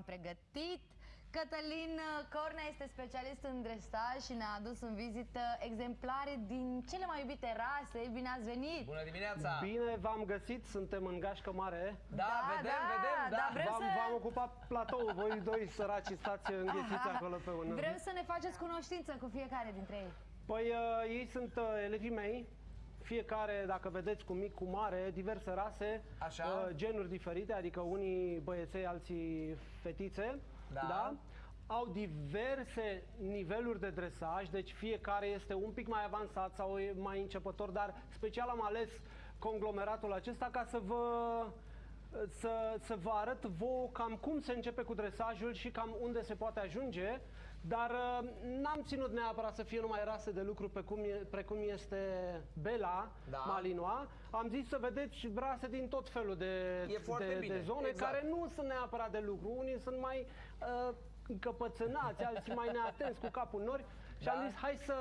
Am pregătit. Cătălin Cornea este specialist în dresaj și ne-a adus în vizită exemplare din cele mai iubite rase. Bine ați venit! Bună dimineața! Bine v-am găsit, suntem în gașcă mare. Da, vedem, vedem, da. da, vrem V-am, să... v-am ocupat platou, voi doi săraci stați înghețiți acolo pe un... Vrem să ne faceți cunoștință cu fiecare dintre ei. Păi uh, ei sunt uh, elevii mei, fiecare, dacă vedeți, cu mic, cu mare, diverse rase, Așa. uh, genuri diferite, adică unii băieței, alții fetițe, Da. Au diverse niveluri de dresaj, deci fiecare este un pic mai avansat sau e mai începător, dar special am ales conglomeratul acesta ca să vă să, să vă arăt vouă cam cum se începe cu dresajul și cam unde se poate ajunge, dar uh, n-am ținut neapărat să fie numai rase de lucru pe cum e, precum este Bela, Da. Malinois. Am zis să vedeți rase din tot felul de, E foarte de, bine, de zone exact. care nu sunt neapărat de lucru. Unii sunt mai uh, încăpățânați, alții mai neatenți cu capul în nori și Da. am zis hai să...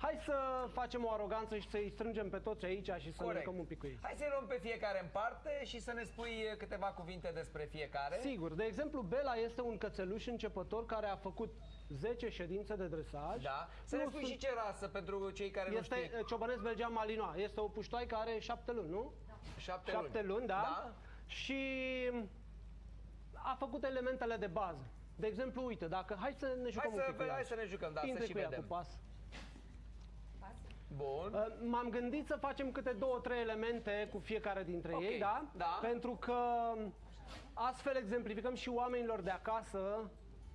Hai să facem o aroganță și să-i strângem pe toți aici și să ne Corect. jucăm un pic cu ei. Hai să-i luăm pe fiecare în parte și să ne spui câteva cuvinte despre fiecare. Sigur, de exemplu, Bela este un cățeluș începător care a făcut 10 ședințe de dresaj. Da. Să ne Nu spui sunt- și ce rasă pentru cei care nu Este știu. uh, ciobănesc belgean malinois. Este o puștoai care are 7 luni, nu? Șapte, 7 luni, da. da. Și a făcut elementele de bază. De exemplu, uite, dacă hai să ne jucăm Hai un să, pic cu ea. hai să ne jucăm, da, să Intre și cu ea vedem. cu pas. Bun. Uh, M-am gândit să facem câte două, trei elemente cu fiecare dintre Ok, ei, da? da. Pentru că astfel exemplificăm și oamenilor de acasă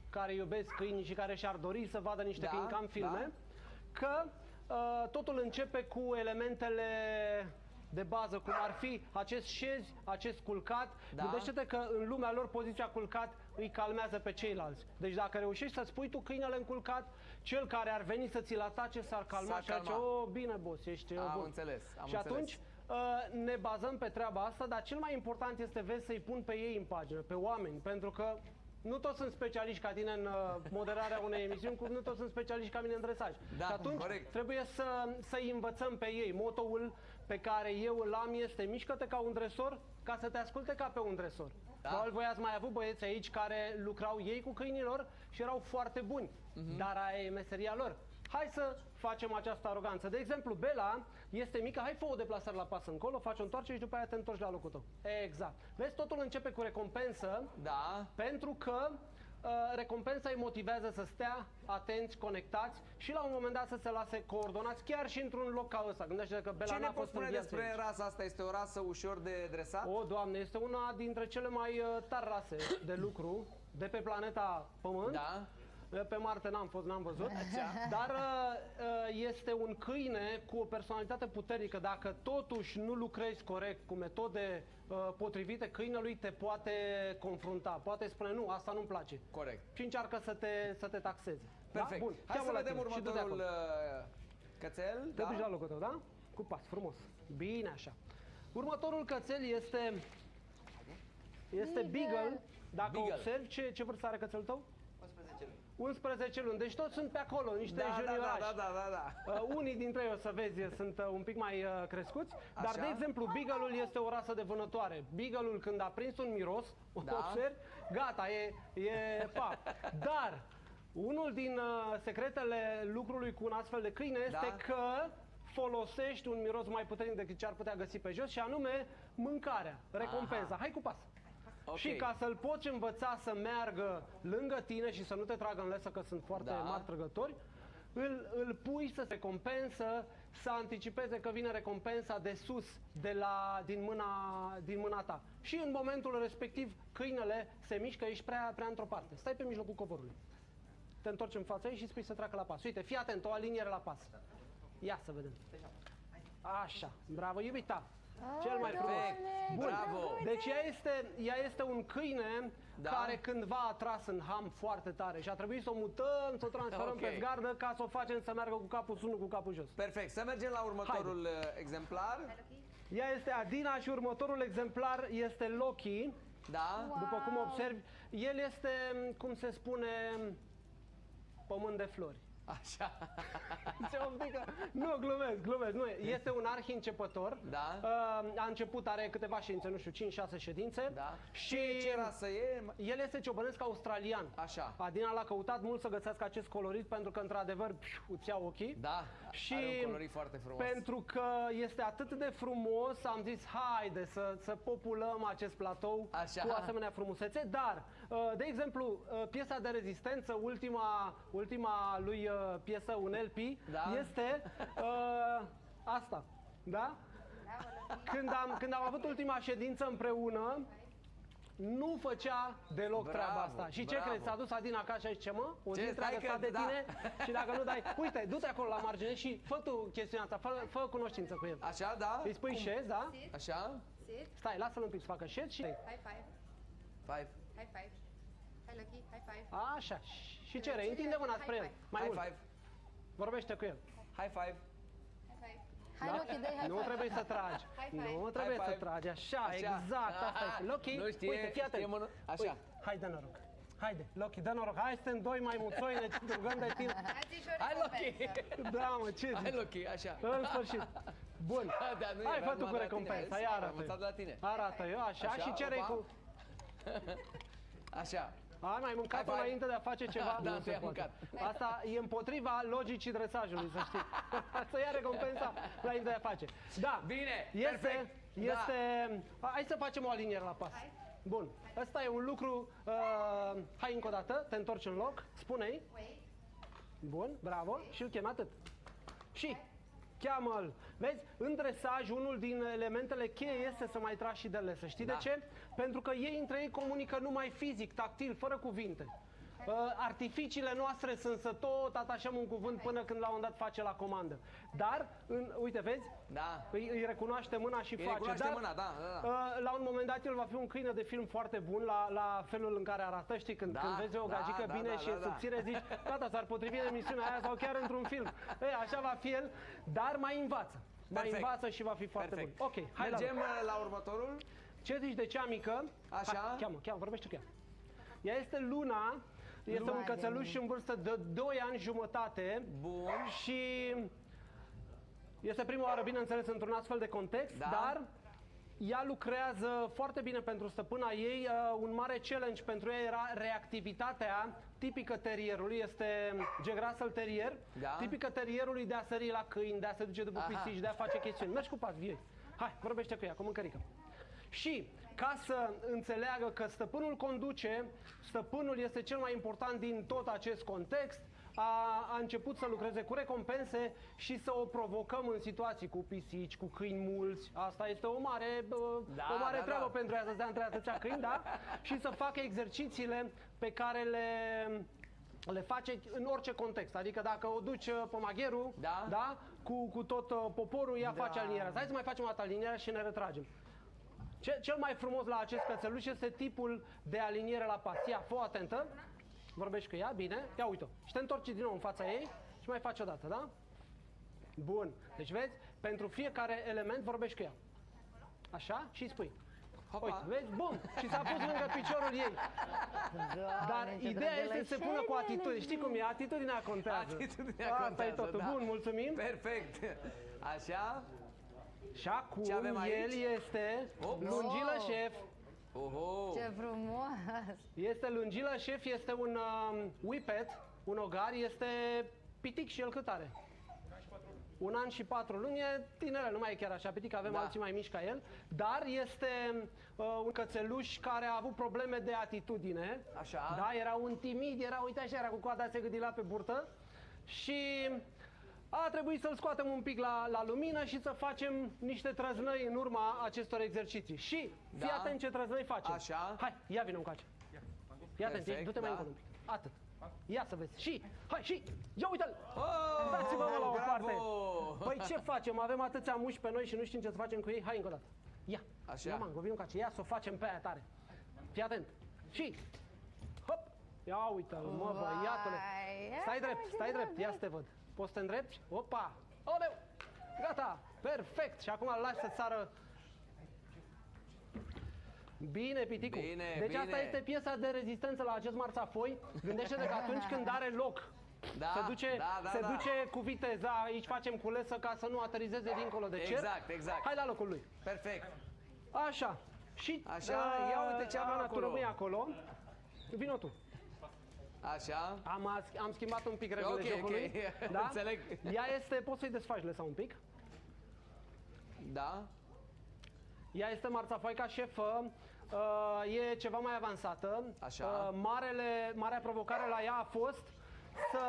care iubesc câini și care și-ar dori să vadă niște Da, câini ca în filme, că uh, totul începe cu elementele de bază, cum ar fi acest șez, acest culcat. Da. Gândește-te că în lumea lor poziția culcat îi calmează pe ceilalți. Deci dacă reușești să-ți pui tu câinele în culcat, cel care ar veni să ți-l atace s-ar calma S-ar și ar zice, calma. oh, bine, boss, ești uh, Am bun. înțeles, am și înțeles. atunci uh, ne bazăm pe treaba asta, dar cel mai important este, vezi, să-i pun pe ei în pagină, pe oameni, pentru că nu toți sunt specialiști ca tine în uh, moderarea unei emisiuni, cum nu toți sunt specialiști ca mine în dresaj. Da, și atunci corect. trebuie să, să-i învățăm pe ei. Motoul pe care eu îl am este mișcă-te ca un dresor, ca să te asculte ca pe un dresor. Da. Probabil voi ați mai avut băieți aici care lucrau ei cu câinilor și erau foarte buni, Mhm. dar aia e meseria lor. Hai să facem această aroganță. De exemplu, Bela este mică, hai fă o deplasare la pas încolo, faci o întoarcere și după aia te întorci la locul tău. Exact. Vezi, totul începe cu recompensă, Da. pentru că uh, recompensa îi motivează să stea atenți, conectați și la un moment dat să se lase coordonați chiar și într-un loc ca ăsta. Gândește că Bela Ce n-a ne poți fost în spune viață despre aici. rasa asta? Este o rasă ușor de dresat? O, doamne, este una dintre cele mai uh, tari rase de lucru de pe planeta Pământ. Da. Pe Marte n-am fost, n-am văzut. Dar uh, uh, este un câine cu o personalitate puternică. Dacă totuși nu lucrezi corect cu metode uh, potrivite, câinelui te poate confrunta. Poate spune, nu, asta nu-mi place. Corect. Și încearcă să te, să te taxeze. Perfect. Da? Bun. Hai să cheamă la vedem tine și du-te următorul acolo. uh, cățel. Te duci la locul tău, da? Cu pas, frumos. Bine așa. Următorul cățel este este Beagle. Dacă Beagle. observi, ce, ce vârstă are cățelul tău? 11 luni. 11 luni. Deci toți sunt pe acolo, niște Da, da, da, juniorași. da, da, da, da. Uh, unii dintre ei, o să vezi, sunt uh, un pic mai uh, crescuți, dar, Așa. de exemplu, Beagle-ul este o rasă de vânătoare. Beagle-ul, când a prins un miros, Da. observi, gata, e, e pap. Dar, unul din uh, secretele lucrului cu un astfel de câine este Da. că folosești un miros mai puternic decât ce ar putea găsi pe jos și anume mâncarea, recompensa. Aha. Hai cu pas! Ok. Și ca să-l poți învăța să meargă lângă tine și să nu te tragă în lesă, că sunt foarte Da. mari trăgători, îl, îl pui să se recompensă, să anticipeze că vine recompensa de sus, de la, din, mâna, din mâna ta. Și în momentul respectiv, câinele se mișcă, ești prea, prea într-o parte. Stai pe mijlocul covorului. Te întorci în fața ei și spui să treacă la pas. Uite, fii atent, o aliniere la pas. Ia să vedem. Așa, bravo, iubita. Cel mai frumos. Perfect. Bravo. Deci ea este, ea este un câine Da. care cândva a tras în ham foarte tare și a trebuit să o mutăm, să o transferăm Ok. pe zgardă ca să o facem să meargă cu capul sus, nu cu capul jos. Perfect. Să mergem la următorul uh, exemplar. Ea este Adina și următorul exemplar este Loki. Da. După cum observi, el este, cum se spune, pământ de flori. Așa. Ce un pic, nu, glumesc, glumesc. Nu, e. este un arhi începător. Da. Uh, a început, are câteva ședințe, nu știu, 5-6 ședințe. Da. Și Ce rasă e? el este ciobănesc australian. Așa. Adina l-a căutat mult să găsească acest colorit pentru că, într-adevăr, piu, îți iau ochii. Da, Și are un colorit foarte frumos. pentru că este atât de frumos, am zis, haide să, să populăm acest platou Așa. cu asemenea frumusețe. Dar, uh, de exemplu, uh, piesa de rezistență, ultima, ultima lui uh, piesă, un LP, Da. este uh, asta. Da? Când am, când am avut ultima ședință împreună, nu făcea deloc Bravo, treaba asta. Și ce bravo. crezi? S-a dus Adina acasă și zice, mă, o zi Ce, întreagă stai sta că- de da. tine și dacă nu dai, uite, du-te acolo la margine și fă tu chestiunea asta, fă, fă cunoștință cu el. Așa, da? Îi spui șez, da? Așa? Sit. Stai, lasă-l un pic să facă șez și... High five. Five. High five. Hi, Lucky. High five. Așa, și cere, întinde mâna spre el, mai High mult, five. vorbește cu el. High five. High five. Hai, Loki, dai hai Nu trebuie să tragi, High five. nu trebuie High să five. tragi, așa, Așa. exact, asta Ah, este. Loki, nu știe- uite, fii atent. știe mână- așa. Uite, hai, dă noroc. Haide, Loki, dă noroc, hai suntem doi mai muțoi, ne rugăm de tine. Azi și o Hai, Loki! recompensă. Da, mă, ce Hai, zici? Loki, așa. În sfârtit. Bun. Da, nu, Hai, era fă tu numai cu de la recompensa, tine. ia Am arată. învățat de la tine. Arată eu, așa, Așa, și cere opa. cu... Așa. Ai mai mâncat Hai, hai. înainte de a face ceva? Da, nu tu se i-ai poate. mâncat. Asta e împotriva logicii dresajului, să știi. să ia recompensa înainte de a face. Da. Bine, Este, perfect. este... Hai să facem o aliniere la pas. Bun. Ăsta e un lucru... Uh, hai încă o dată, te întorci în loc, spune-i. Wait. Bun, bravo. Și îl chem atât. Și cheamă-l. Vezi, în dresaj, unul din elementele cheie este să mai tragi și de lesă. Știi Da. de ce? Pentru că ei între ei comunică numai fizic, tactil, fără cuvinte. Uh, artificiile noastre sunt să tot atașăm un cuvânt până când la un dat face la comandă. Dar, în, uite, vezi? Da. Îi, îi recunoaște mâna și Îi face. recunoaște dar, mâna, da, da, da. uh, la un moment dat el va fi un câine de film foarte bun la, la felul în care arată. Știi, când, Da, când vezi o da, gagică da, bine da, și da, e da. subțire, zici, gata, s-ar potrivi în emisiunea aia sau chiar într-un film. Ei, așa va fi el, dar mai învață. Mai Perfect. învață și va fi foarte Perfect. bun. Ok, hai Mergem la uh, la următorul. Ce zici de cea mică? Așa. Hai, cheamă, cheamă, vorbește cu ea. Ea este Luna, este Luna un de cățeluș în vârstă de 2 ani jumătate. Bun. Și este prima oară, bineînțeles, într-un astfel de context, Da. dar ea lucrează foarte bine pentru stăpâna ei. Uh, un mare challenge pentru ea era reactivitatea tipică terierului, este Jack Russell Terrier, Da. tipică terierului de a sări la câini, de a se duce după Aha. pisici, de a face chestiuni. Mergi cu pas, vie. Hai, vorbește cu ea, cu mâncărică. Și ca să înțeleagă că stăpânul conduce, stăpânul este cel mai important din tot acest context, a, a început să lucreze cu recompense și să o provocăm în situații cu pisici, cu câini mulți. Asta este o mare, bă, Da, o mare da, treabă da. pentru ea să stea între atâția câini, da? Și să facă exercițiile pe care le le face în orice context. Adică dacă o duci uh, pe magherul, Da. da? Cu, cu tot uh, poporul, ea Da. face alinierea. Hai să mai facem o dată alinierea și ne retragem. Ce, cel mai frumos la acest cățeluș este tipul de aliniere la pas. Ia, fă atentă. Vorbești cu ea, bine. Ia uite Și te întorci din nou în fața ei și mai faci o dată, da? Bun. Deci vezi, pentru fiecare element vorbești cu ea. Așa? Și îi spui. Hopa. Uite, vezi? Bum! Și s-a pus lângă piciorul ei. Dar Doamne, ce ideea drăgălă. este să se pună cu atitudine. Știi cum e? Atitudinea contează. Atitudinea Asta contează, e totul. da. Bun, mulțumim. Perfect. Așa. Și acum Ce avem aici? el este Ops. lungilă șef. Oho. Ce frumos! Este lungilă șef, este un um, whippet, un ogar, este pitic și el cât are? Un an și patru luni, e tinere, nu mai e chiar așa pitic, avem Da. alții mai mici ca el, dar este uh, un cățeluș care a avut probleme de atitudine. Așa. Da, era un timid, era, uite așa, era cu coada se gâdila pe burtă și a trebuit să-l scoatem un pic la, la lumină și să facem niște trăznăi în urma acestor exerciții. Și fii Da. atent ce trăznăi facem. Așa. Hai, ia vină încoace. Ia atent, Perfect, du-te mai da. încolo un pic. Atât. Ia să vezi. Și, hai, și, ia uite-l! Oh, Dați-vă mă la o bravo! parte. Păi ce facem? Avem atâția muși pe noi și nu știm ce să facem cu ei? Hai încă o dată. Ia. Așa. Ia, mango, vină încoace. Ia să o facem pe aia tare. Fii atent. Și, hop. Ia uite-l, mă, băiatule. Vai, Stai ia, drept, ce stai drept. Ia drăguț. să te văd. Poți să te îndrepti? Opa! Oleu! Gata! Perfect! Și acum îl lași să sară Bine, Piticu. Bine, deci asta bine. este piesa de rezistență la acest marțafoi. Gândește-te că atunci când are loc Da, se duce, da, da, se da. duce cu viteza, aici facem culesă ca să nu aterizeze dincolo de cer. Exact, exact. Hai la locul lui. Perfect. Așa. Și Așa, ia uite ce avem Ana, acolo. tu rămâi acolo. Vino tu. Așa. Am, am schimbat un pic regulile Ok, jocului. ok. Da? Înțeleg. Ea este, poți să-i desfaci lăsa un pic. Da. Ea este marțafoica șefă, uh, e ceva mai avansată. Așa. Uh, marele, marea provocare la ea a fost să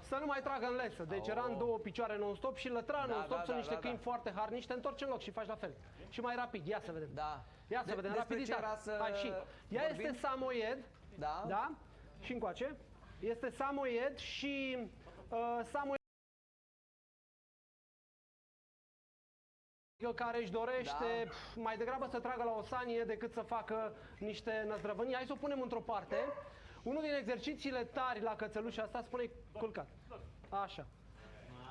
să nu mai tragă în lesă. Deci era în două picioare non-stop și lătra non-stop. Oh. da, Sunt da, niște da, câini da. foarte harnici. Te întorci în loc și faci la fel. Și mai rapid. Ia să vedem. Da. Ia să De- vedem. despre ce Rapiditate. era să Hai și. Ea vorbim? este samoied. Da. Da? Și încoace. Este samoied și uh, samoied care își dorește Da. pf, mai degrabă să tragă la o sanie decât să facă niște năzdrăvănii. Hai să o punem într-o parte. Unul din exercițiile tari la cățelușa asta spune culcat. Așa.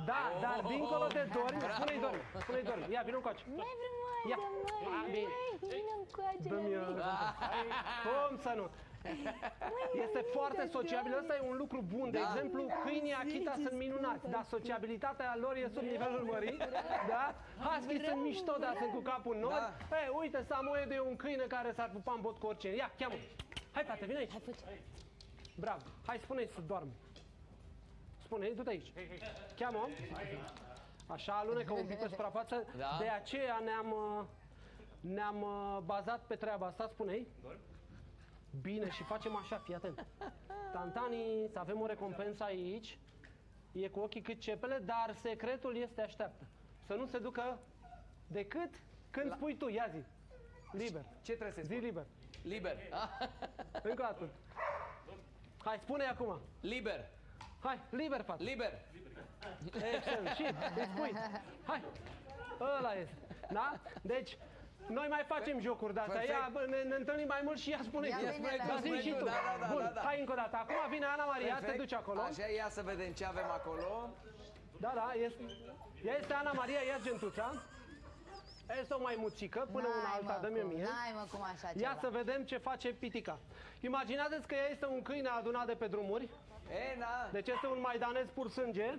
Da, dar dincolo de dormi, Bravo. spune-i dormi, spune-i dormi. Ia, vină încoace. Mai vrem mai, Ia. dă mai, Ah, dă bine. mai, vină încoace la Dă-mi, mine. uh, Cum să nu? Este foarte sociabil, ăsta e un lucru bun. De Da. exemplu, câinii Akita sunt minunați, dar sociabilitatea lor e sub nivelul mării. Da? Husky sunt mișto, dar sunt cu capul în nori. Da. Ei, uite, Samoed e un câine care s-ar pupa în bot cu oricine. Ia, cheamă. Hai, frate, vine aici. Hai, fă Bravo. Hai, spune-i să doarmă. Spune-i, du-te aici. Cheamă. Așa, alunecă un pic pe suprafață. Da. De aceea ne-am uh, ne-am uh, bazat pe treaba asta. Spune-i. Bine, și facem așa, fii atent. Tantanii, să avem o recompensă aici. E cu ochii cât cepele, dar secretul este așteaptă. Să nu se ducă decât când spui tu, ia zi. Liber. Ce trebuie să Zi spun? liber. Liber. Ah, Încă o dată. Hai, spune acum. Liber. Hai, liber, fată. Liber. Excelent. Și îți spui. Hai. Ăla este. Da? Deci, noi mai facem jocuri de-astea. Perfect. Ia, bă, ne, ne întâlnim mai mult și ea spune. Ia tu. bine, spune da. tu, Da, zi spune și tu. tu. Da, da, da, Bun, da, da. hai încă o dată. Acum vine Ana Maria, te Perfect. duci acolo. Așa, ia să vedem ce avem acolo. Da, da, este, ea este Ana Maria, ia gentuța. Este o maimuțică, până una N-ai, alta, mă, dă-mi o cum, mie. N-ai mă cum așa Ia ceva. să vedem ce face Pitica. Imaginați că ea este un câine adunat de pe drumuri, E, na. deci este un maidanez pur sânge,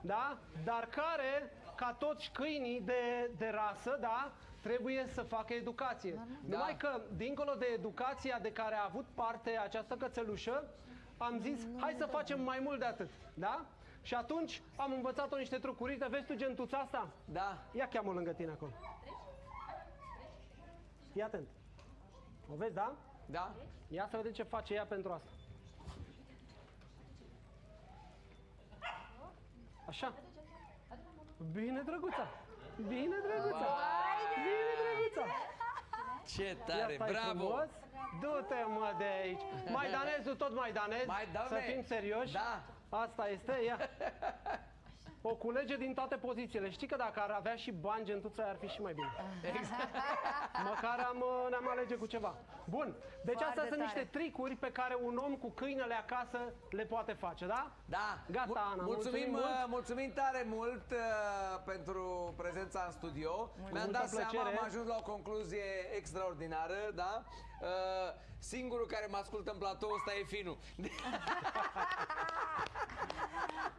da? Dar care, ca toți câinii de, de rasă, da? Trebuie să facă educație. Numai că, dincolo de educația de care a avut parte această cățelușă, am zis, hai să facem mai mult de atât, da? Și atunci am învățat-o niște trucuri. Uite, Vezi tu gentuța asta? Da. Ia cheamă lângă tine acolo. Ia atent. O vezi, da? Da. Ia să vedem ce face ea pentru asta. Așa. Bine, drăguța. Bine, drăguța. Bine, drăguța. Ce Ia tare, stai bravo. frumos. Du-te, mă, de aici. Maidanezul tot maidanez. Mai, Să doamne. fim serioși. Da. Asta este, ia. O culege din toate pozițiile. Știi că dacă ar avea și bani, gentuța ar fi și mai bine. Exact. Măcar am, uh, ne-am alege cu ceva. Bun, deci Foarte astea sunt tare. niște tricuri pe care un om cu câinele acasă le poate face, da? Da. Gata, Mul- Ana, Mulțumim, mulțumim mult. mult. mulțumim tare mult uh, pentru prezența în studio. Mi-am multă dat seama, plăcere. am ajuns la o concluzie extraordinară, da? Uh, singurul care mă ascultă în platou ăsta e Finu.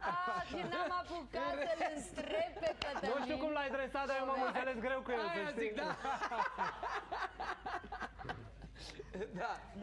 Ah, și n-am apucat să-l întreb pe Cătălin. Nu știu cum l-ai dresat, dar eu m-am înțeles greu cu el, să Aia știi. zic, da. da.